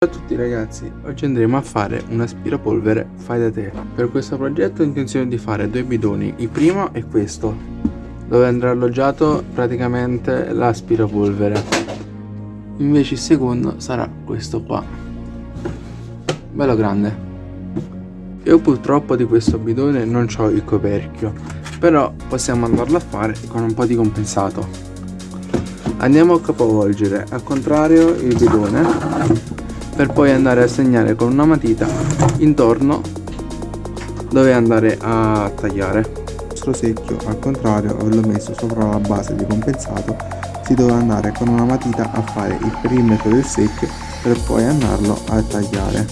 Ciao a tutti ragazzi, oggi andremo a fare un aspirapolvere fai da te. Per questo progetto ho intenzione di fare due bidoni, il primo è questo, dove andrà alloggiato praticamente l'aspirapolvere. Invece il secondo sarà questo qua, bello grande. Io purtroppo di questo bidone non ho il coperchio, però possiamo andarlo a fare con un po' di compensato. Andiamo a capovolgere al contrario il bidone per poi andare a segnare con una matita intorno dove andare a tagliare. Il nostro secchio al contrario l'ho messo sopra la base di compensato si deve andare con una matita a fare il perimetro del secchio per poi andarlo a tagliare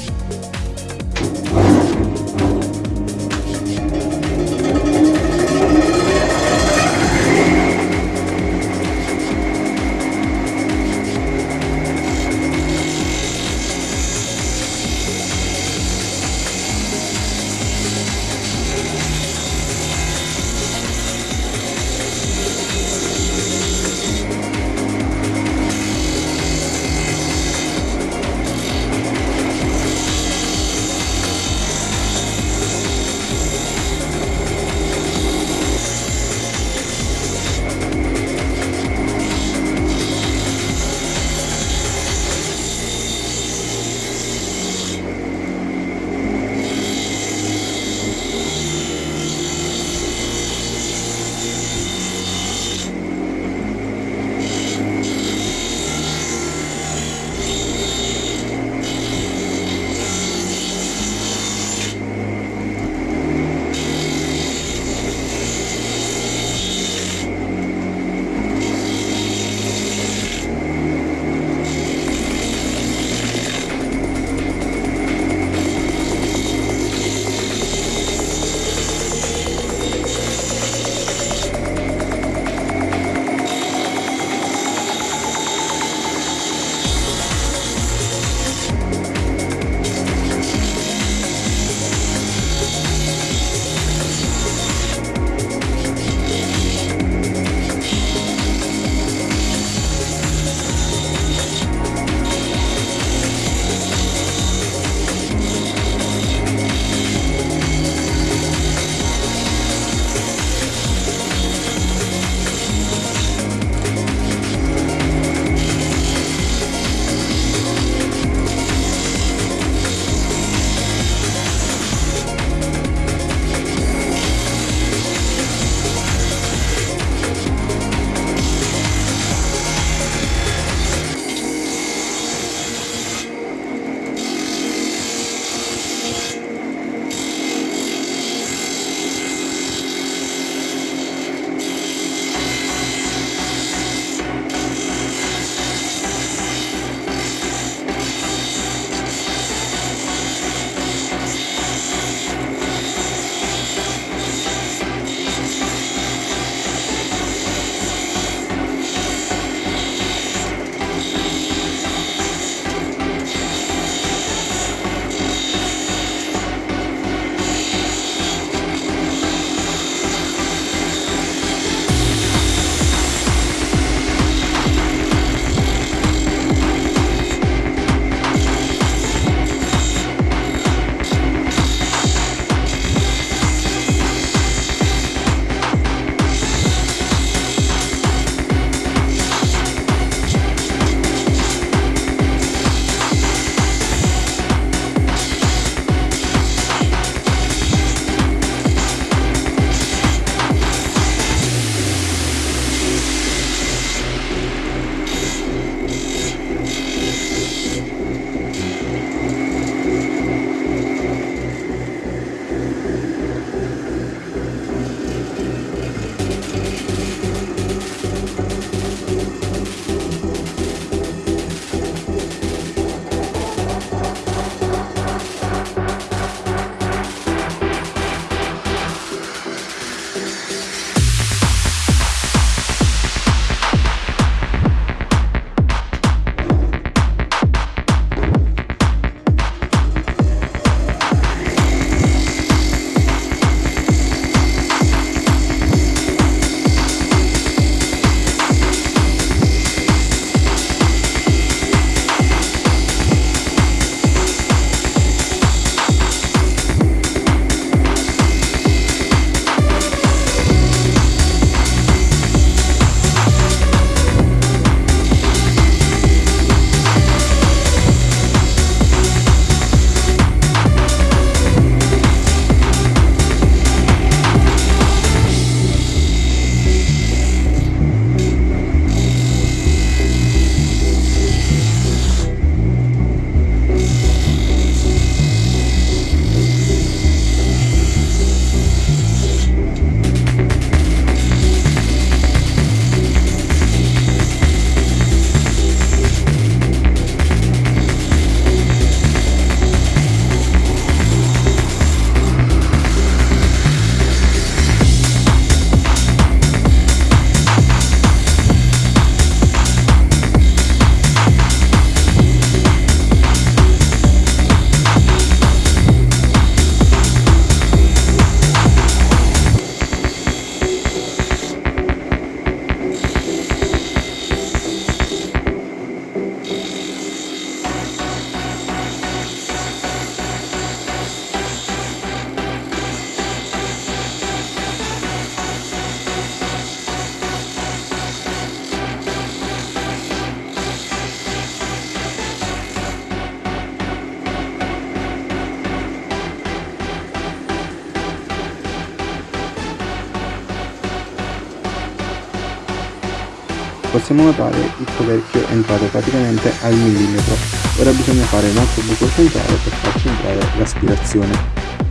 possiamo notare il coperchio è entrato praticamente al millimetro. Ora bisogna fare un altro buco centrale per farci entrare l'aspirazione.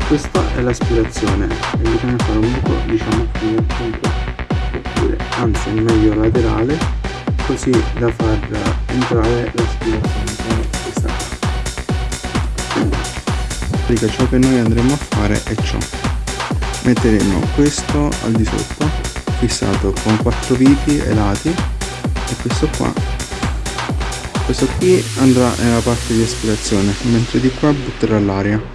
Questa è l'aspirazione e bisogna fare un buco diciamo qui nel punto. Oppure anzi meglio laterale così da far entrare l'aspirazione come questa qua ciò che noi andremo a fare è ciò. Metteremo questo al di sotto fissato con quattro viti ai lati e questo qua. Questo qui andrà nella parte di aspirazione mentre di qua butterà l'aria